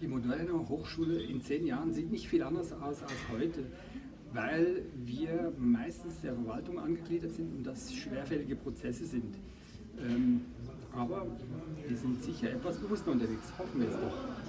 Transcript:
Die moderne Hochschule in zehn Jahren sieht nicht viel anders aus als heute, weil wir meistens der Verwaltung angegliedert sind und das schwerfällige Prozesse sind. Ähm, aber wir sind sicher etwas bewusster unterwegs, hoffen wir es doch.